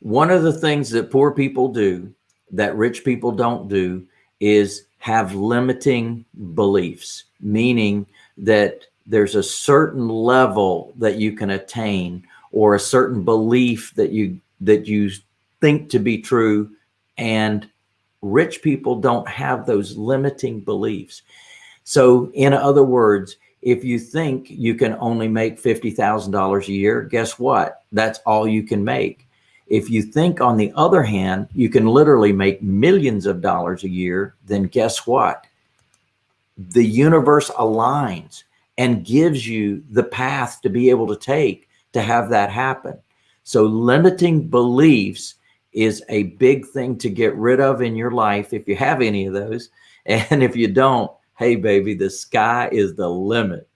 one of the things that poor people do that rich people don't do is have limiting beliefs, meaning that there's a certain level that you can attain or a certain belief that you that you think to be true and rich people don't have those limiting beliefs. So in other words, if you think you can only make $50,000 a year, guess what? That's all you can make. If you think on the other hand, you can literally make millions of dollars a year, then guess what? The universe aligns and gives you the path to be able to take to have that happen. So limiting beliefs is a big thing to get rid of in your life if you have any of those. And if you don't, hey baby, the sky is the limit.